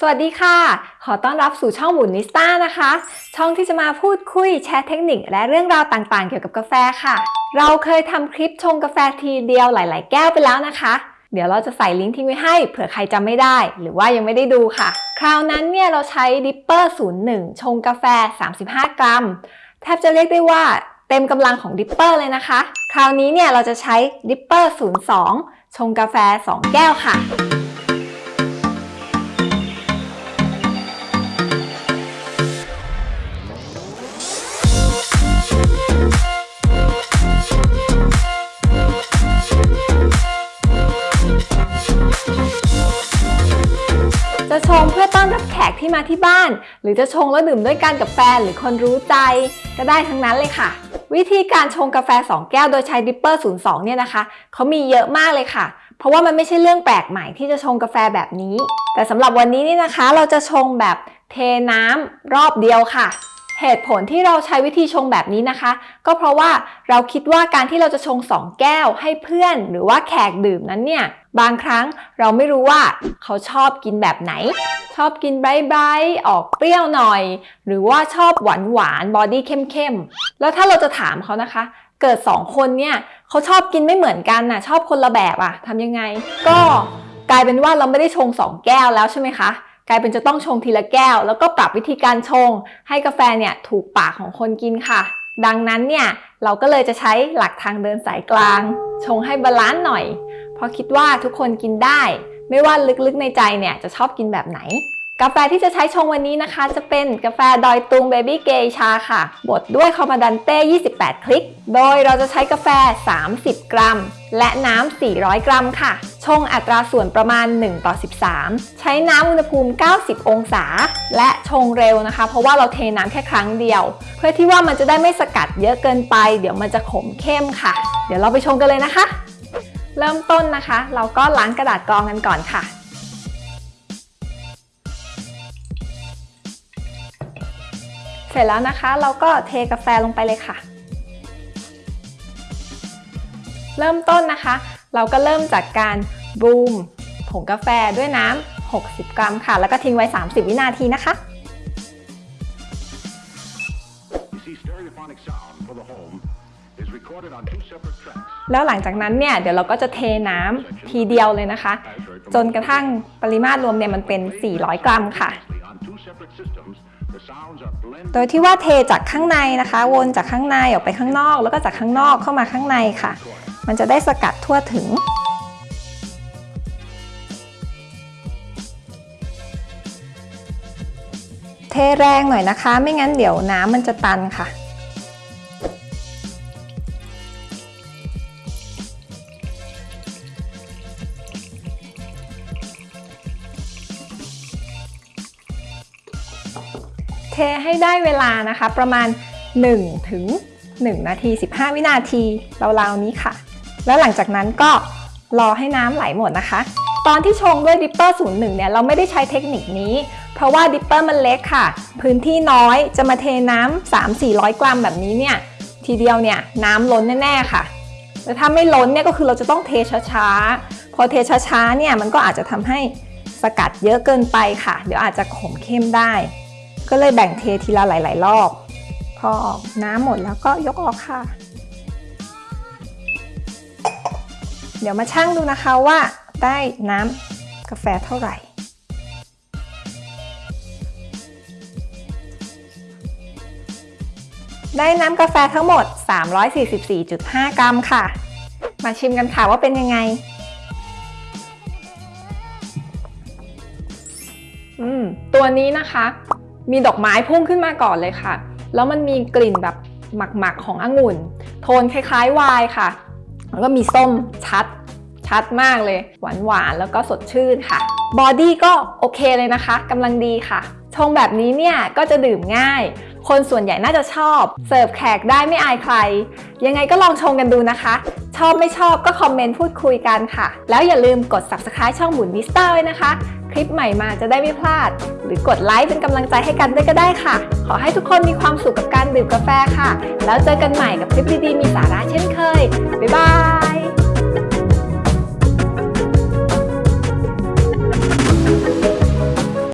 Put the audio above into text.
สวัสดีค่ะ ขอต้อนรับสู่ช่องหมุนนิสต้านะคะ ช่องที่จะมาพูดคุยแชร์เทคนิคและเรื่องราวต่างๆ เกี่ยวกับกาแฟค่ะ เราเคยทำคลิปชงกาแฟทีเดียวหลาย ๆ แก้วไปแล้วนะคะ เดี๋ยวเราจะใส่ลิงก์ทิ้งไว้ให้เผื่อใครจำไม่ได้ หรือว่ายังไม่ได้ดูค่ะ คราวนั้นเนี่ยเราใช้ dripper 01 ชงกาแฟ 35 กรัม แทบจะเรียกได้ว่าเต็มกำลังของ dripper เลยนะคะ คราวนี้เนี่ยเราจะใช้ dripper 02 ชงกาแฟ 2 แก้วค่ะ จะชงเพื่อต้อนรับแขกที่มาที่บ้าน หรือจะชงแล้วดื่มด้วยกันกับแฟนหรือคนรู้ใจ ก็ได้ทั้งนั้นเลยค่ะ วิธีการชงกาแฟ 2 แก้วโดยใช้ dripper 02 เนี่ยนะคะเขามีเยอะมากเลยค่ะ เพราะว่ามันไม่ใช่เรื่องแปลกใหม่ที่จะชงกาแฟแบบนี้ แต่สำหรับวันนี้นี่นะคะ เราจะชงแบบเทน้ำรอบเดียวค่ะ เหตุผลที่เราใช้วิธีชงแบบนี้นะคะ ก็เพราะว่าเราคิดว่าการที่เราจะชง 2 แก้วให้เพื่อน หรือว่าแขกดื่มนั้นเนี่ยบางครั้งเราไม่รู้ว่าเขาชอบกินแบบไหน ชอบกิน bright ๆออกเปรี้ยวหน่อย หรือว่าชอบหวานหวาน body เข้มๆแล้วถ้าเราจะถามเขานะคะ เกิด 2 คนเนี่ยเขาชอบกินไม่เหมือนกันน่ะชอบคนละแบบอะทำยังไง ก็กลายเป็นว่าเราไม่ได้ชง 2 แก้วแล้วใช่ไหมคะ กลายเป็นจะต้องชงทีละแก้ว แล้วก็ปรับวิธีการชง ให้กาแฟเนี่ยถูกปากของคนกินค่ะ ดังนั้นเนี่ยเราก็เลยจะใช้หลักทางเดินสายกลาง ชงให้ balance หน่อย เพราะคิดว่าทุกคนกินได้ ไม่ว่าลึกๆในใจเนี่ยจะชอบกินแบบไหน กาแฟที่จะใช้ชงวันนี้นะคะ จะเป็นกาแฟดอยตุงเบบี้เกชาค่ะ บดด้วยคอมมาดันเต้ 28 คลิก โดยเราจะใช้กาแฟ 30 กรัม และน้ำ 400 กรัมค่ะ ชงอัตราส่วนประมาณ 1 ต่อ 13 ใช้น้ำอุณหภูมิ 90 องศา และชงเร็วนะคะ เพราะว่าเราเทน้ำแค่ครั้งเดียว เพื่อที่ว่ามันจะได้ไม่สกัดเยอะเกินไป เดี๋ยวมันจะขมเข้มค่ะ เดี๋ยวเราไปชงกันเลยนะคะ เริ่มต้นนะคะ เราก็ล้างกระดาษกรองกันก่อนค่ะ ร็จแล้วนะคะ เราก็เทกาแฟลงไปเลยค่ะ เริ่มต้นนะคะ เราก็เริ่มจากการบูมผงกาแฟด้วยน้ำ 60 กรัมค่ะ แล้วก็ทิ้งไว้ 30 วินาทีนะคะ You see, stereophonic sound for the home is recorded on two separate tracks. แล้วหลังจากนั้นเนี่ย เดี๋ยวเราก็จะเทน้ำทีเดียวเลยนะคะ จนกระทั่งปริมาตรรวมเนี่ยมันเป็น 400 กรัมค่ะ On two separate systems, โดยที่ว่าเทจากข้างในนะคะ วนจากข้างในออกไปข้างนอก แล้วก็จากข้างนอกเข้ามาข้างในค่ะ มันจะได้สกัดทั่วถึง เทแรงหน่อยนะคะ ไม่งั้นเดี๋ยวน้ำมันจะตันค่ะ ทให้ได้เวลานะคะ ประมาณ 1 ถึง 1 นาที 15 วินาทีราวๆนี้ค่ะ แล้วหลังจากนั้นก็รอให้น้ำไหลหมดนะคะ ตอนที่ชงด้วย dripper 01 เนี่ยเราไม่ได้ใช้เทคนิคนี้ เพราะว่า dripper มันเล็กค่ะ พื้นที่น้อยจะมาเทน้ำ3-400 กรัมแบบนี้เนี่ยทีเดียวเนี่ยน้ำล้นแน่ๆค่ะแต่ถ้าไม่ล้นเนี่ยก็คือเราจะต้องเทช้าๆ พอเทช้าๆเนี่ยมันก็อาจจะทำให้สกัดเยอะเกินไปค่ะ เดี๋ยวอาจจะขมเข้มได้ ก็เลยแบ่งเททีละหลาย ๆ รอบ พอออกน้ำหมดแล้วก็ยกออกค่ะ เดี๋ยวมาชั่งดูนะคะว่าได้น้ำกาแฟเท่าไหร่ได้น้ำกาแฟทั้งหมด 344.5 กรัมค่ะ มาชิมกันค่ะว่าเป็นยังไง อืม ตัวนี้นะคะ มีดอกไม้พุ่งขึ้นมาก่อนเลยค่ะ แล้วมันมีกลิ่นแบบหมักๆขององุ่น โทนคล้ายๆ ไวน์ค่ะ แล้วก็มีส้มชัดชัดมากเลย หวานๆ แล้วก็สดชื่นค่ะ body ก็โอเคเลยนะคะกำลังดีค่ะ ชงแบบนี้เนี่ยก็จะดื่มง่าย คนส่วนใหญ่น่าจะชอบ เสิร์ฟแขกได้ไม่อายใคร ยังไงก็ลองชงกันดูนะคะ ชอบไม่ชอบก็คอมเมนต์พูดคุยกันค่ะ แล้วอย่าลืมกด subscribe ช่องหมุนวิสต้าไว้นะคะ คลิปใหม่มาจะได้ไม่พลาด หรือกดไลค์เป็นกำลังใจให้กันด้วยก็ได้ค่ะ ขอให้ทุกคนมีความสุขกับการดื่มกาแฟค่ะ แล้วเจอกันใหม่กับคลิปดีๆมีสาระเช่นเคยบ๊ายบาย